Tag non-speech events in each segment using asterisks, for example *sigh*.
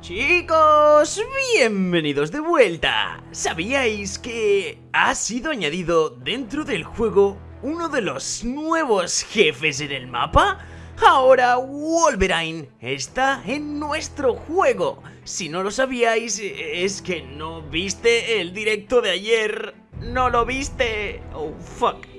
Chicos, bienvenidos de vuelta. ¿Sabíais que ha sido añadido dentro del juego uno de los nuevos jefes en el mapa? Ahora Wolverine está en nuestro juego. Si no lo sabíais, es que no viste el directo de ayer. No lo viste. Oh, fuck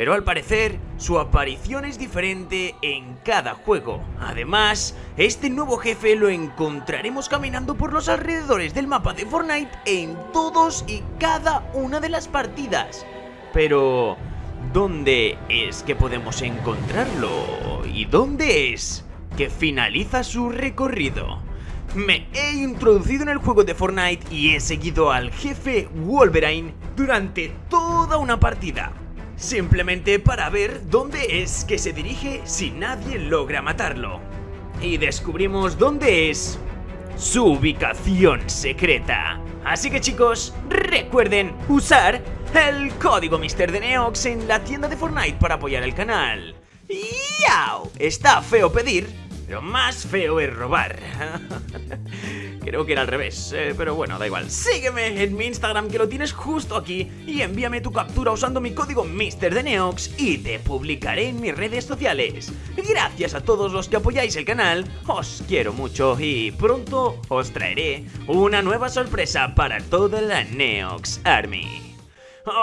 pero al parecer su aparición es diferente en cada juego. Además, este nuevo jefe lo encontraremos caminando por los alrededores del mapa de Fortnite en todos y cada una de las partidas. Pero, ¿dónde es que podemos encontrarlo? ¿Y dónde es que finaliza su recorrido? Me he introducido en el juego de Fortnite y he seguido al jefe Wolverine durante toda una partida simplemente para ver dónde es que se dirige si nadie logra matarlo. Y descubrimos dónde es su ubicación secreta. Así que chicos, recuerden usar el código Mister de Neox en la tienda de Fortnite para apoyar el canal. ¡Yao! Está feo pedir, pero más feo es robar. *laughs* Creo que era al revés, eh, pero bueno, da igual. Sígueme en mi Instagram que lo tienes justo aquí y envíame tu captura usando mi código MrDeneox y te publicaré en mis redes sociales. Gracias a todos los que apoyáis el canal, os quiero mucho y pronto os traeré una nueva sorpresa para toda la Neox Army.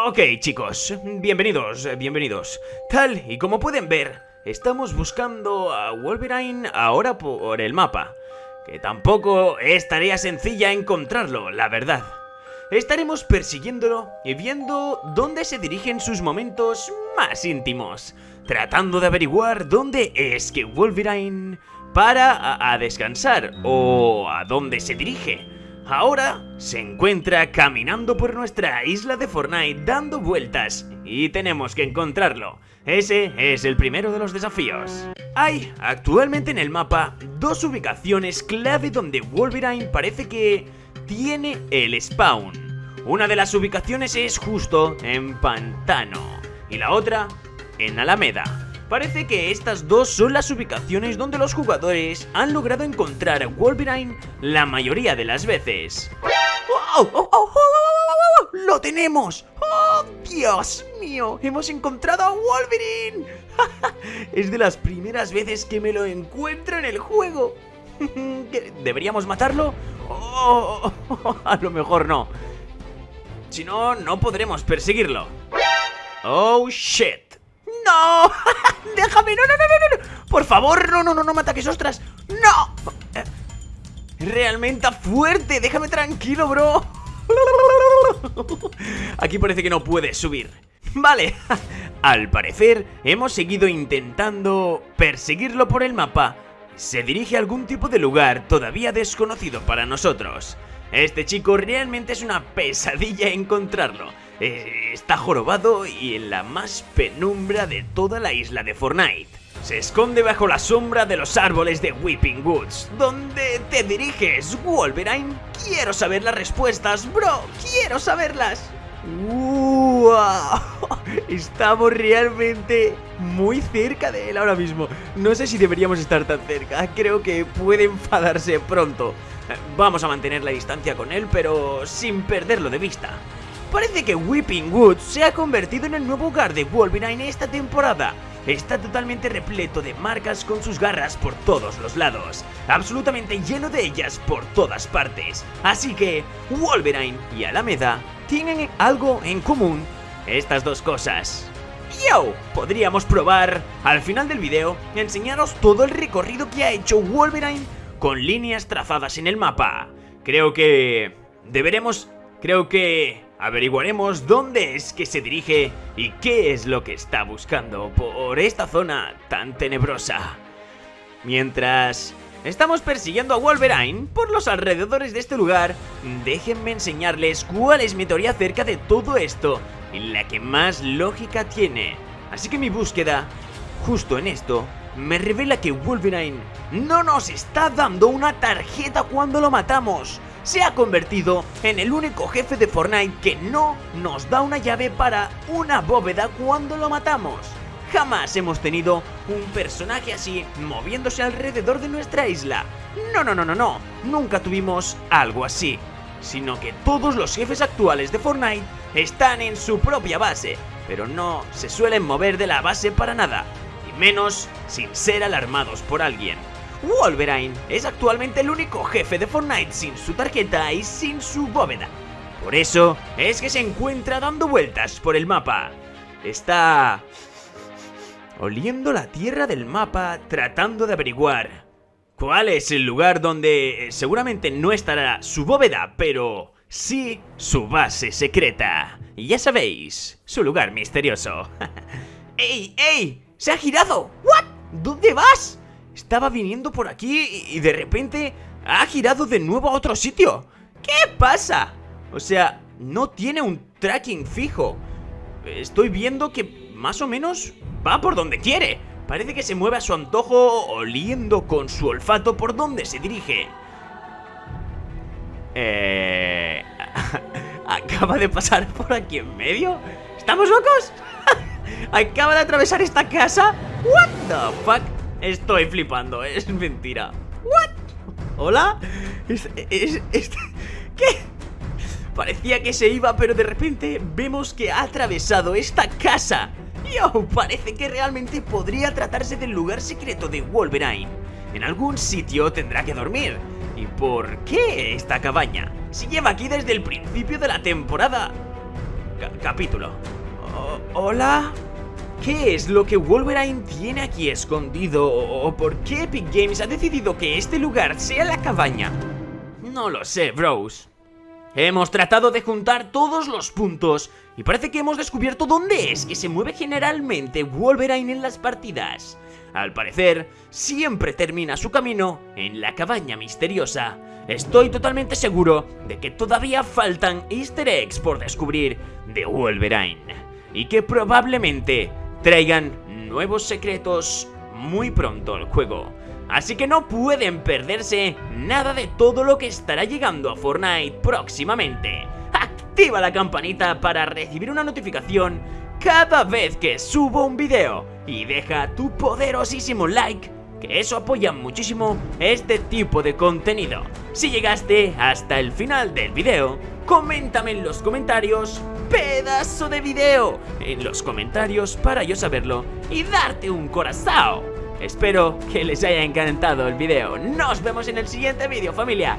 Ok chicos, bienvenidos, bienvenidos. Tal y como pueden ver, estamos buscando a Wolverine ahora por el mapa que tampoco es tarea sencilla encontrarlo, la verdad. Estaremos persiguiéndolo y viendo dónde se dirigen sus momentos más íntimos, tratando de averiguar dónde es que Wolverine para a, descansar o a dónde se dirige. Ahora se encuentra caminando por nuestra isla de Fortnite dando vueltas y tenemos que encontrarlo. Ese es el primero de los desafíos. Hay actualmente en el mapa dos ubicaciones clave donde Wolverine parece que tiene el spawn. Una de las ubicaciones es justo en Pantano y la otra en Alameda. Parece que estas dos son las ubicaciones donde los jugadores han logrado encontrar a Wolverine la mayoría de las veces. ¡Oh, oh, oh, lo tenemos! ¡Oh, Dios mío! ¡Hemos encontrado a Wolverine! *laughs* es de las primeras veces que me lo encuentro en el juego. *laughs* ¿Deberíamos matarlo? *laughs* A lo mejor no. Si no, no podremos perseguirlo. Oh, shit. ¡No! *laughs* ¡Déjame! ¡No, no, no, no! ¡Por favor! ¡No, no, no, no me ataques, ostras! ¡No! Realmente fuerte, déjame tranquilo, bro *laughs* Aquí parece que no puedes subir Vale, *laughs* al parecer hemos seguido intentando perseguirlo por el mapa Se dirige a algún tipo de lugar todavía desconocido para nosotros Este chico realmente es una pesadilla encontrarlo eh, está jorobado y en la más penumbra de toda la isla de Fortnite. Se esconde bajo la sombra de los árboles de Weeping Woods. ¿Dónde te diriges, Wolverine? Quiero saber las respuestas, bro. Quiero saberlas. ¡Wow! *laughs* Estamos realmente muy cerca de él ahora mismo. No sé si deberíamos estar tan cerca. Creo que puede enfadarse pronto. Vamos a mantener la distancia con él, pero sin perderlo de vista. Parece que Weeping Woods se ha convertido en el nuevo hogar de Wolverine esta temporada. Está totalmente repleto de marcas con sus garras por todos los lados, absolutamente lleno de ellas por todas partes. Así que Wolverine y Alameda tienen algo en común, estas dos cosas. ¡Yo! Podríamos probar, al final del video, enseñaros todo el recorrido que ha hecho Wolverine con líneas trazadas en el mapa. Creo que... deberemos... creo que... Averiguaremos dónde es que se dirige y qué es lo que está buscando por esta zona tan tenebrosa. Mientras estamos persiguiendo a Wolverine por los alrededores de este lugar, déjenme enseñarles cuál es mi teoría acerca de todo esto y la que más lógica tiene. Así que mi búsqueda, justo en esto, me revela que Wolverine no nos está dando una tarjeta cuando lo matamos se ha convertido en el único jefe de Fortnite que no nos da una llave para una bóveda cuando lo matamos. Jamás hemos tenido un personaje así moviéndose alrededor de nuestra isla. No, no, no, no, no. Nunca tuvimos algo así. Sino que todos los jefes actuales de Fortnite están en su propia base, pero no se suelen mover de la base para nada, y menos sin ser alarmados por alguien. Wolverine es actualmente el único jefe de Fortnite sin su tarjeta y sin su bóveda. Por eso es que se encuentra dando vueltas por el mapa. Está oliendo la tierra del mapa tratando de averiguar cuál es el lugar donde seguramente no estará su bóveda, pero sí su base secreta. Y ya sabéis, su lugar misterioso. *laughs* ¡Ey, ey! ¡Se ha girado! ¿What? ¿Dónde vas? Estaba viniendo por aquí y de repente ha girado de nuevo a otro sitio. ¿Qué pasa? O sea, no tiene un tracking fijo. Estoy viendo que más o menos va por donde quiere. Parece que se mueve a su antojo oliendo con su olfato por donde se dirige. Eh... *laughs* Acaba de pasar por aquí en medio. ¿Estamos locos? *laughs* Acaba de atravesar esta casa. What the fuck? Estoy flipando, es mentira. What? ¿Hola? Es, ¿Qué? Parecía que se iba, pero de repente vemos que ha atravesado esta casa. Yo, parece que realmente podría tratarse del lugar secreto de Wolverine. En algún sitio tendrá que dormir. ¿Y por qué esta cabaña? Si lleva aquí desde el principio de la temporada... capítulo. ¿Hola? ¿Qué es lo que Wolverine tiene aquí escondido? ¿O por qué Epic Games ha decidido que este lugar sea la cabaña? No lo sé, bros. Hemos tratado de juntar todos los puntos y parece que hemos descubierto dónde es que se mueve generalmente Wolverine en las partidas. Al parecer, siempre termina su camino en la cabaña misteriosa. Estoy totalmente seguro de que todavía faltan easter eggs por descubrir de Wolverine. Y que probablemente traigan nuevos secretos muy pronto al juego. Así que no pueden perderse nada de todo lo que estará llegando a Fortnite próximamente. Activa la campanita para recibir una notificación cada vez que subo un video y deja tu poderosísimo like que eso apoya muchísimo este tipo de contenido. Si llegaste hasta el final del video, coméntame en los comentarios pedazo de video en los comentarios para yo saberlo y darte un corazón. Espero que les haya encantado el video. Nos vemos en el siguiente vídeo, familia.